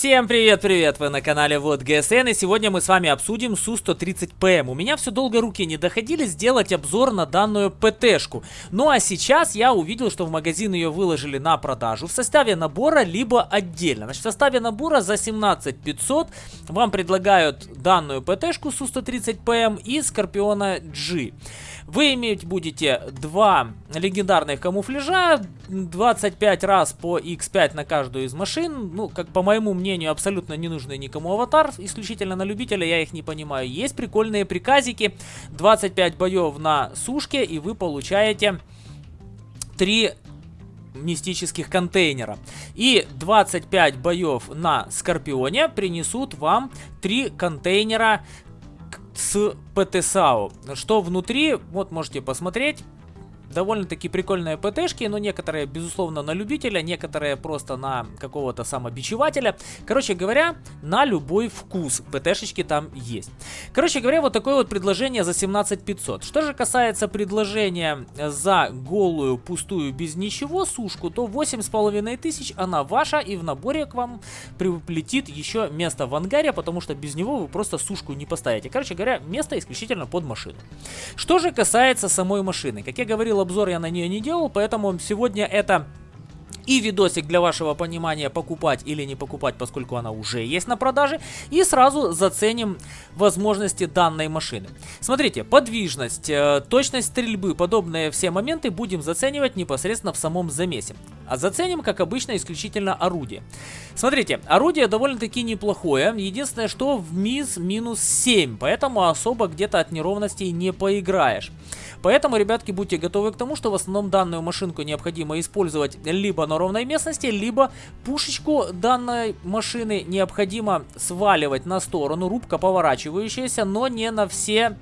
Всем привет-привет! Вы на канале Вот ГСН и сегодня мы с вами обсудим Су-130ПМ. У меня все долго руки не доходили сделать обзор на данную ПТшку. Ну а сейчас я увидел, что в магазин ее выложили на продажу в составе набора, либо отдельно. Значит, в составе набора за 17 500 вам предлагают данную ПТшку Су-130ПМ и Скорпиона G. Вы иметь будете два легендарных камуфляжа, 25 раз по X5 на каждую из машин. Ну, как по моему мнению, абсолютно не нужный никому аватар, исключительно на любителя, я их не понимаю. Есть прикольные приказики, 25 боев на сушке, и вы получаете 3 мистических контейнера. И 25 боев на Скорпионе принесут вам 3 контейнера с ПТСАУ. Что внутри, вот можете посмотреть. Довольно-таки прикольные ПТшки, но некоторые, безусловно, на любителя, некоторые просто на какого-то самобичевателя. Короче говоря, на любой вкус ПТшечки там есть. Короче говоря, вот такое вот предложение за 17 500. Что же касается предложения за голую, пустую, без ничего сушку, то 8,5 тысяч она ваша, и в наборе к вам приплетит еще место в ангаре, потому что без него вы просто сушку не поставите. Короче говоря, место исключительно под машину. Что же касается самой машины, как я говорил, обзор я на нее не делал, поэтому сегодня это и видосик для вашего понимания покупать или не покупать, поскольку она уже есть на продаже. И сразу заценим возможности данной машины. Смотрите, подвижность, э, точность стрельбы, подобные все моменты будем заценивать непосредственно в самом замесе. А заценим, как обычно, исключительно орудие. Смотрите, орудие довольно-таки неплохое. Единственное, что в МИЗ минус 7, поэтому особо где-то от неровностей не поиграешь. Поэтому, ребятки, будьте готовы к тому, что в основном данную машинку необходимо использовать либо на ровной местности, либо пушечку данной машины необходимо сваливать на сторону, рубка поворачивающаяся, но не на все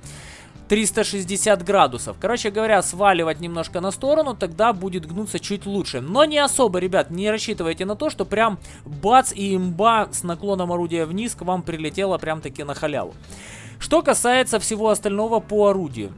360 градусов. Короче говоря, сваливать немножко на сторону, тогда будет гнуться чуть лучше. Но не особо, ребят, не рассчитывайте на то, что прям бац и имба с наклоном орудия вниз к вам прилетела прям таки на халяву. Что касается всего остального по орудию.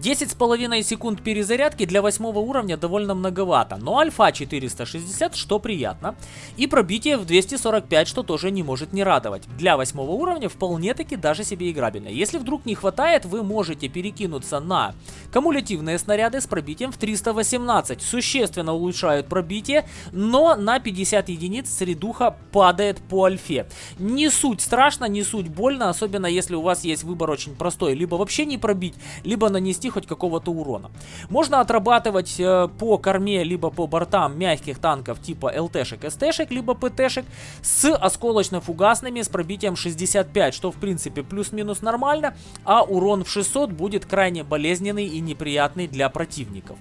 10,5 секунд перезарядки для 8 уровня довольно многовато, но альфа 460, что приятно, и пробитие в 245, что тоже не может не радовать. Для 8 уровня вполне таки даже себе играбельно. Если вдруг не хватает, вы можете перекинуться на кумулятивные снаряды с пробитием в 318. Существенно улучшают пробитие, но на 50 единиц средуха падает по альфе. Не суть страшно, не суть больно, особенно если у вас есть выбор очень простой. Либо вообще не пробить, либо нанести нанести хоть какого-то урона. Можно отрабатывать э, по корме, либо по бортам мягких танков типа ЛТшек, СТшек, либо ПТшек с осколочно-фугасными с пробитием 65, что в принципе плюс-минус нормально, а урон в 600 будет крайне болезненный и неприятный для противников.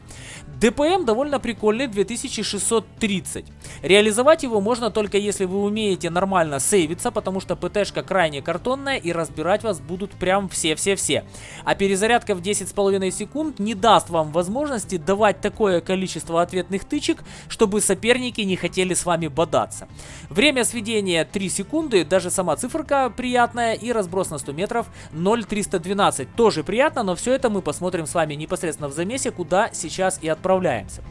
ДПМ довольно прикольный, 2630. Реализовать его можно только если вы умеете нормально сейвиться, потому что ПТшка крайне картонная и разбирать вас будут прям все-все-все. А перезарядка в 10,5 2,5 секунд не даст вам возможности давать такое количество ответных тычек, чтобы соперники не хотели с вами бодаться. Время сведения 3 секунды, даже сама циферка приятная и разброс на 100 метров 0,312. Тоже приятно, но все это мы посмотрим с вами непосредственно в замесе, куда сейчас и отправляемся.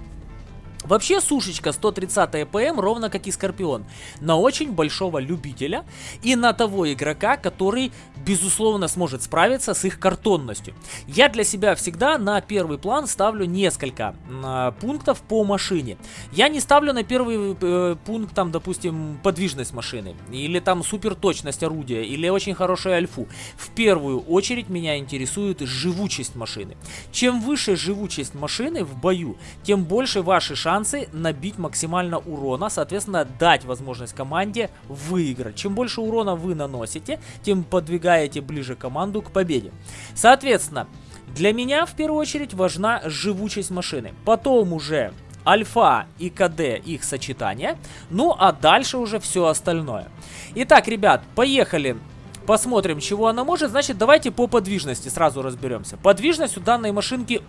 Вообще сушечка 130 ПМ ровно как и Скорпион, на очень большого любителя и на того игрока, который безусловно сможет справиться с их картонностью. Я для себя всегда на первый план ставлю несколько э, пунктов по машине. Я не ставлю на первый э, пункт там, допустим, подвижность машины, или там супер точность орудия, или очень хорошую альфу. В первую очередь меня интересует живучесть машины. Чем выше живучесть машины в бою, тем больше ваши шансы шансы набить максимально урона, соответственно, дать возможность команде выиграть. Чем больше урона вы наносите, тем подвигаете ближе команду к победе. Соответственно, для меня в первую очередь важна живучесть машины. Потом уже альфа и КД их сочетание. Ну а дальше уже все остальное. Итак, ребят, поехали Посмотрим, чего она может. Значит, давайте по подвижности сразу разберемся. Подвижность у данной машинки,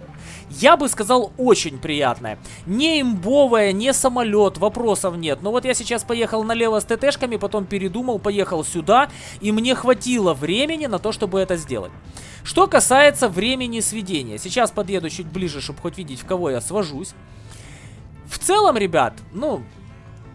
я бы сказал, очень приятная. Не имбовая, не самолет, вопросов нет. Но вот я сейчас поехал налево с ТТшками, потом передумал, поехал сюда. И мне хватило времени на то, чтобы это сделать. Что касается времени сведения. Сейчас подъеду чуть ближе, чтобы хоть видеть, в кого я свожусь. В целом, ребят, ну,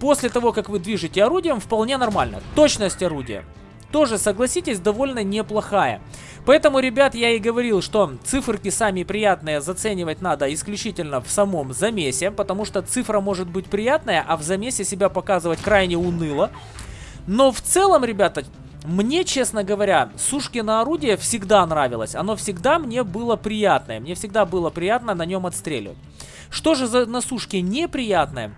после того, как вы движете орудием, вполне нормально. Точность орудия тоже, согласитесь, довольно неплохая. Поэтому, ребят, я и говорил, что циферки сами приятные заценивать надо исключительно в самом замесе, потому что цифра может быть приятная, а в замесе себя показывать крайне уныло. Но в целом, ребята, мне, честно говоря, Сушкино орудие всегда нравилось. Оно всегда мне было приятное. Мне всегда было приятно на нем отстреливать. Что же за на Сушке неприятное?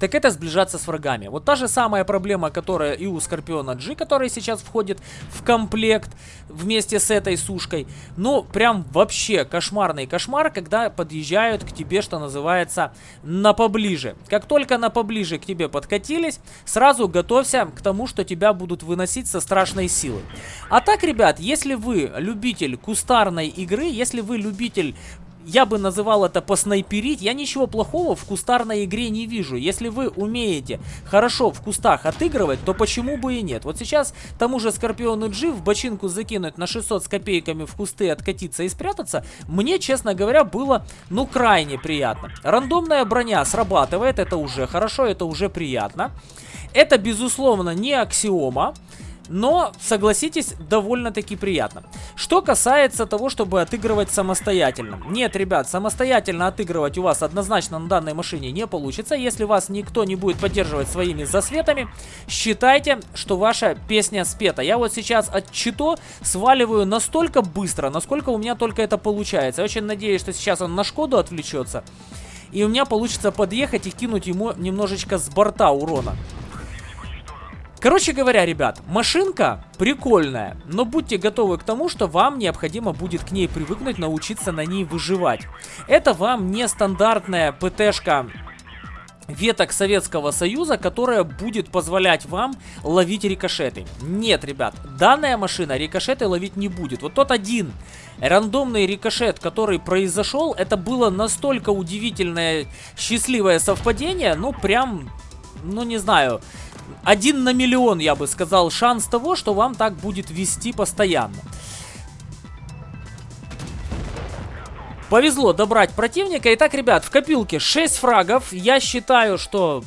Так это сближаться с врагами. Вот та же самая проблема, которая и у Скорпиона G, который сейчас входит в комплект вместе с этой сушкой. Ну, прям вообще кошмарный кошмар, когда подъезжают к тебе, что называется, на поближе. Как только на поближе к тебе подкатились, сразу готовься к тому, что тебя будут выносить со страшной силой. А так, ребят, если вы любитель кустарной игры, если вы любитель я бы называл это поснайперить. Я ничего плохого в кустарной игре не вижу. Если вы умеете хорошо в кустах отыгрывать, то почему бы и нет? Вот сейчас тому же Скорпиону G в бочинку закинуть на 600 с копейками в кусты, откатиться и спрятаться, мне, честно говоря, было, ну, крайне приятно. Рандомная броня срабатывает, это уже хорошо, это уже приятно. Это, безусловно, не аксиома но, согласитесь, довольно-таки приятно. Что касается того, чтобы отыгрывать самостоятельно. Нет, ребят, самостоятельно отыгрывать у вас однозначно на данной машине не получится. Если вас никто не будет поддерживать своими засветами, считайте, что ваша песня спета. Я вот сейчас от Чито сваливаю настолько быстро, насколько у меня только это получается. Я очень надеюсь, что сейчас он на Шкоду отвлечется. И у меня получится подъехать и кинуть ему немножечко с борта урона. Короче говоря, ребят, машинка прикольная, но будьте готовы к тому, что вам необходимо будет к ней привыкнуть, научиться на ней выживать. Это вам не стандартная ПТшка веток Советского Союза, которая будет позволять вам ловить рикошеты. Нет, ребят, данная машина рикошеты ловить не будет. Вот тот один рандомный рикошет, который произошел, это было настолько удивительное, счастливое совпадение, ну прям, ну не знаю один на миллион, я бы сказал, шанс того, что вам так будет вести постоянно. Повезло добрать противника. Итак, ребят, в копилке 6 фрагов. Я считаю, что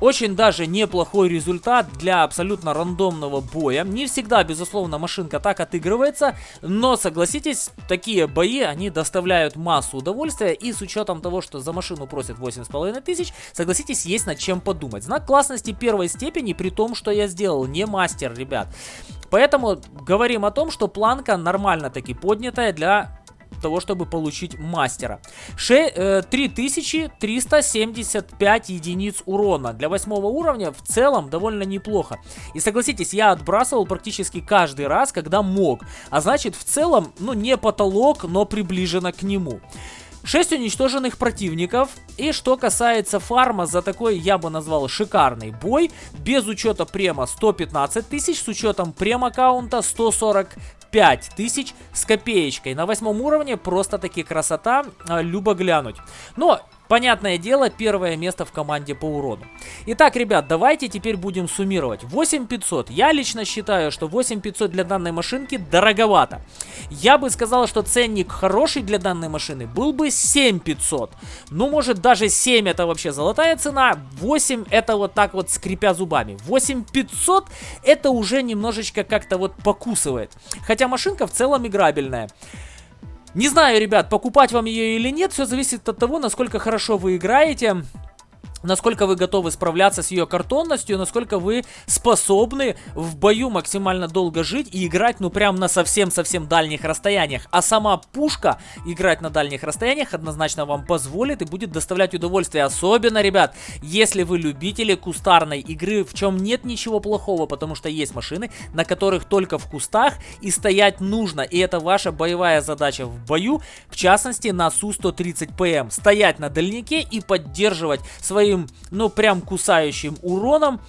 очень даже неплохой результат для абсолютно рандомного боя. Не всегда, безусловно, машинка так отыгрывается, но согласитесь, такие бои, они доставляют массу удовольствия, и с учетом того, что за машину просят 8,5 тысяч, согласитесь, есть над чем подумать. Знак классности первой степени, при том, что я сделал, не мастер, ребят. Поэтому говорим о том, что планка нормально таки поднятая для того, чтобы получить мастера. 6, 3375 э, единиц урона. Для восьмого уровня в целом довольно неплохо. И согласитесь, я отбрасывал практически каждый раз, когда мог. А значит, в целом, ну, не потолок, но приближено к нему. 6 уничтоженных противников. И что касается фарма, за такой я бы назвал шикарный бой. Без учета према 115 тысяч, с учетом прем-аккаунта 140 5000 с копеечкой. На восьмом уровне просто-таки красота, а, любо глянуть. Но Понятное дело, первое место в команде по урону. Итак, ребят, давайте теперь будем суммировать. 8500. Я лично считаю, что 8500 для данной машинки дороговато. Я бы сказал, что ценник хороший для данной машины был бы 7500. Ну, может, даже 7 это вообще золотая цена. 8 это вот так вот скрипя зубами. 8500 это уже немножечко как-то вот покусывает. Хотя машинка в целом играбельная. Не знаю, ребят, покупать вам ее или нет, все зависит от того, насколько хорошо вы играете насколько вы готовы справляться с ее картонностью, насколько вы способны в бою максимально долго жить и играть, ну, прям на совсем-совсем дальних расстояниях. А сама пушка играть на дальних расстояниях однозначно вам позволит и будет доставлять удовольствие. Особенно, ребят, если вы любители кустарной игры, в чем нет ничего плохого, потому что есть машины, на которых только в кустах и стоять нужно. И это ваша боевая задача в бою, в частности, на Су-130ПМ. Стоять на дальнике и поддерживать свои своим, ну, прям кусающим уроном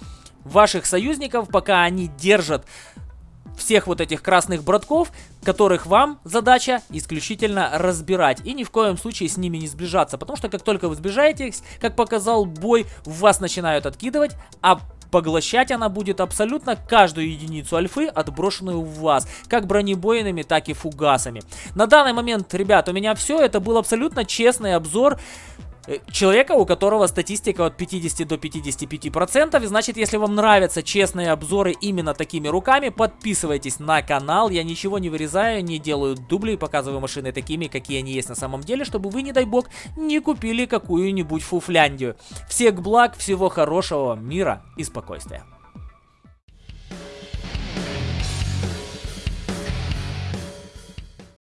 ваших союзников, пока они держат всех вот этих красных братков, которых вам задача исключительно разбирать. И ни в коем случае с ними не сближаться, потому что как только вы сближаетесь, как показал бой, вас начинают откидывать, а поглощать она будет абсолютно каждую единицу альфы, отброшенную в вас, как бронебойными, так и фугасами. На данный момент, ребят, у меня все, это был абсолютно честный обзор человека, у которого статистика от 50 до 55 процентов. Значит, если вам нравятся честные обзоры именно такими руками, подписывайтесь на канал. Я ничего не вырезаю, не делаю дубли, показываю машины такими, какие они есть на самом деле, чтобы вы, не дай бог, не купили какую-нибудь фуфляндию. Всех благ, всего хорошего, мира и спокойствия.